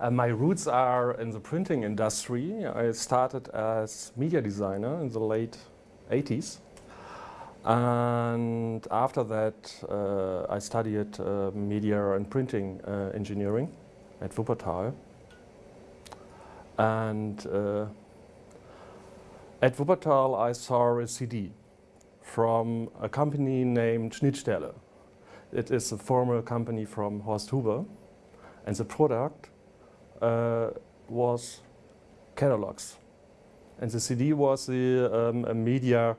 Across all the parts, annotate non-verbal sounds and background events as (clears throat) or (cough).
Uh, my roots are in the printing industry. I started as media designer in the late 80s. And after that, uh, I studied uh, media and printing uh, engineering at Wuppertal. And uh, at Wuppertal, I saw a CD from a company named Schnittstelle. It is a former company from Horst Huber. And the product was catalogs. And the CD was the, um, a media,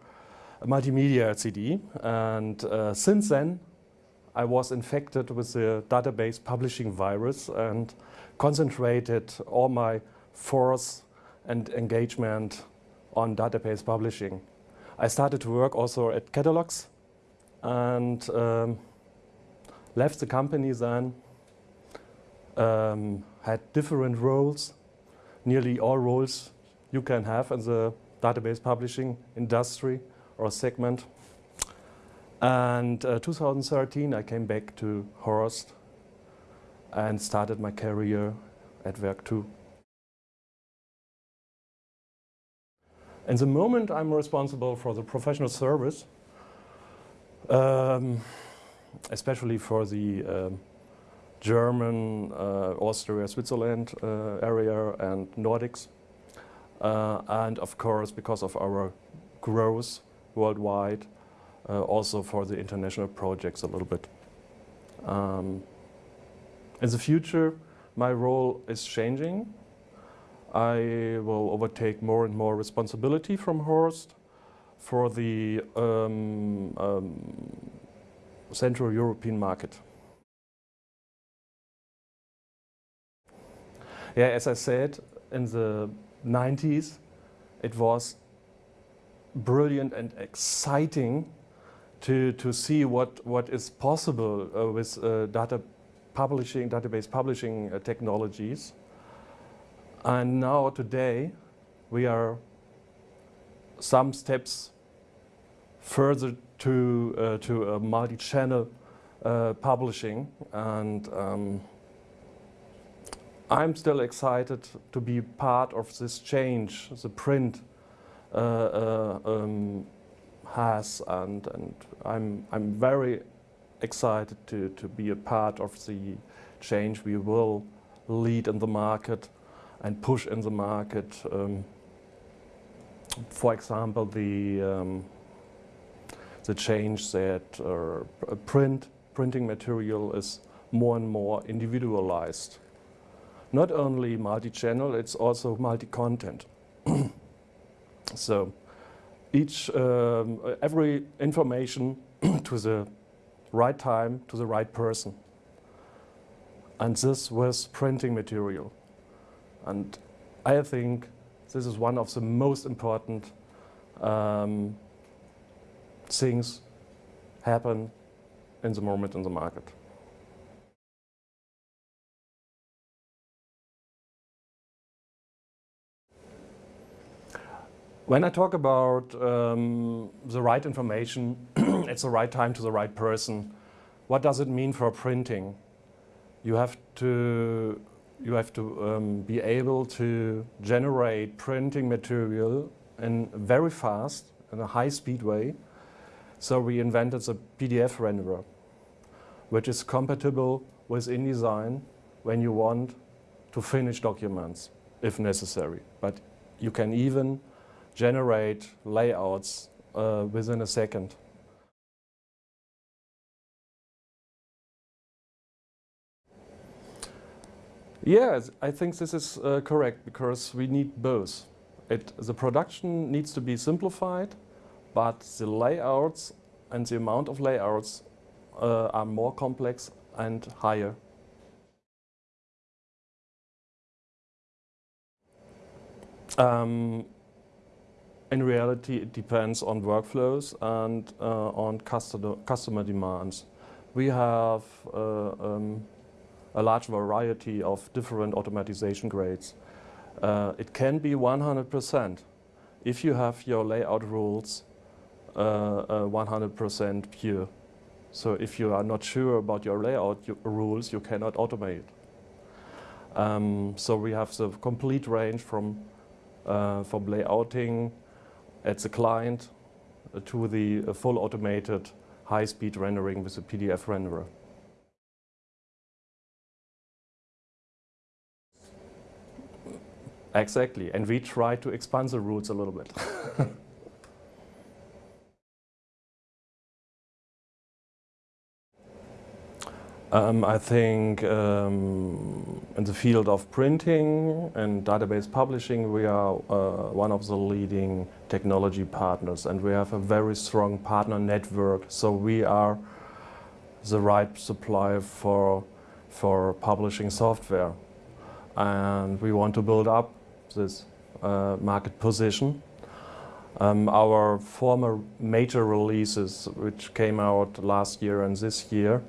a multimedia CD. And uh, since then, I was infected with the database publishing virus and concentrated all my force and engagement on database publishing. I started to work also at catalogs and um, left the company then, um, had different roles, nearly all roles you can have in the database publishing industry or segment. And uh, 2013 I came back to Horst and started my career at Werk2. And the moment I'm responsible for the professional service, um, especially for the um, German, uh, Austria, Switzerland uh, area and Nordics. Uh, and of course, because of our growth worldwide, also for the international projects a little bit. Um, in the future, my role is changing. I will overtake more and more responsibility from Horst for the um, um, Central European market. Yeah, as I said, in the 90s, it was brilliant and exciting to, to see what, what is possible uh, with uh, data publishing, database publishing uh, technologies. And now today we are some steps further to, uh, to multi-channel uh, publishing and um, I'm still excited to be part of this change the print uh, uh um, has and, and I'm, I'm very excited to, to be a part of the change we will lead in the market and push in the market. Um, for example, the um, the change that uh, print printing material is more and more individualized. Not only multi-channel, it's also multi-content. (clears throat) so each um, every information (clears throat) to the right time to the right person. And this was printing material. And I think this is one of the most important um, things happen in the moment in the market. When I talk about um, the right information, (clears throat) it's the right time to the right person. What does it mean for printing? You have to you have to um, be able to generate printing material in very fast, in a high speed way. So we invented the PDF renderer, which is compatible with InDesign when you want to finish documents, if necessary. But you can even generate layouts uh, within a second. Yes, I think this is uh, correct because we need both. It, the production needs to be simplified, but the layouts and the amount of layouts uh, are more complex and higher. Um, in reality, it depends on workflows and uh, on customer, customer demands. We have uh, um, a large variety of different automatization grades. Uh, it can be 100% if you have your layout rules 100% uh, pure. So if you are not sure about your layout rules, you cannot automate. Um, so we have the complete range from, uh, from layouting at the client to the uh, full automated high-speed rendering with a PDF renderer. Exactly, and we try to expand the roots a little bit. (laughs) um, I think um, in the field of printing and database publishing, we are uh, one of the leading technology partners and we have a very strong partner network. So we are the right supplier for, for publishing software. And we want to build up this uh, market position. Um, our former major releases, which came out last year and this year,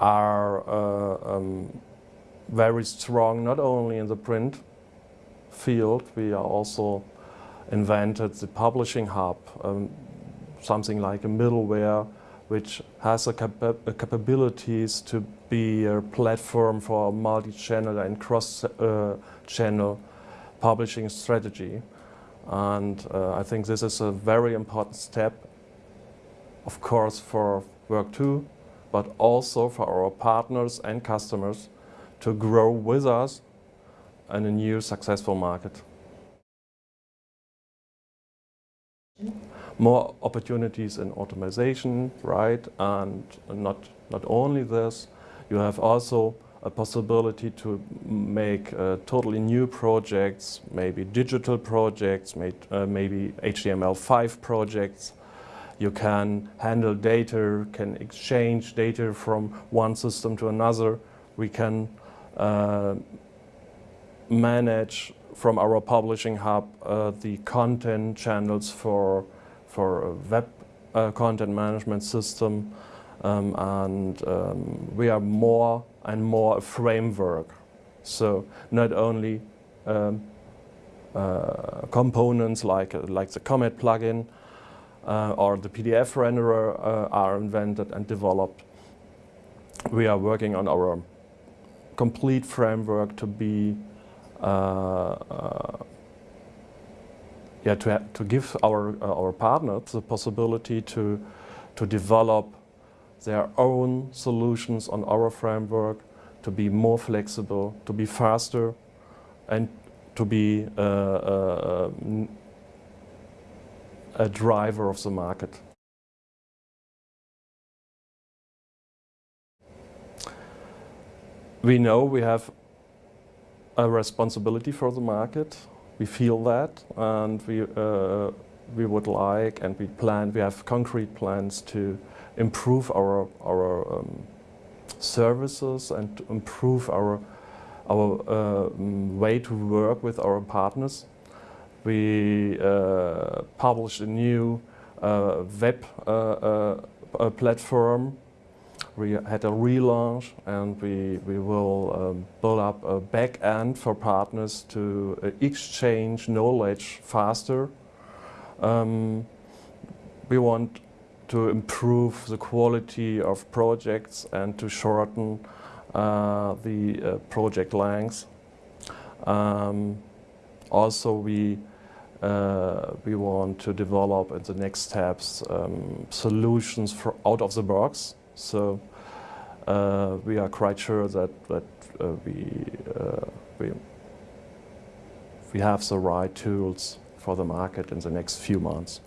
are uh, um, very strong, not only in the print field, we are also invented the publishing hub, um, something like a middleware which has a capa capabilities to be a platform for multi-channel and cross-channel uh, publishing strategy. And uh, I think this is a very important step, of course, for Werk2, but also for our partners and customers to grow with us in a new successful market. More opportunities in automation, right? And not, not only this, you have also a possibility to make uh, totally new projects, maybe digital projects, may, uh, maybe HTML5 projects. You can handle data, can exchange data from one system to another. We can uh, manage from our publishing hub uh, the content channels for, for a web uh, content management system. Um, and um, we are more and more a framework. So not only um, uh, components like, like the Comet plugin or the PDF renderer uh, are invented and developed. We are working on our complete framework to be uh, uh, yeah, to, to give our, our partners the possibility to, to develop their own solutions on our framework to be more flexible, to be faster, and to be uh, uh, a driver of the market. We know we have a responsibility for the market. We feel that, and we uh, we would like, and we plan. We have concrete plans to improve our, our um, services and improve our, our uh, way to work with our partners. We uh, published a new uh, web uh, platform. We had a relaunch and we, we will um, build up a back end for partners to exchange knowledge faster. Um, we want to improve the quality of projects and to shorten uh, the uh, project length. Um, also, we uh, we want to develop in the next steps um, solutions for out of the box. So uh, we are quite sure that that uh, we uh, we we have the right tools for the market in the next few months.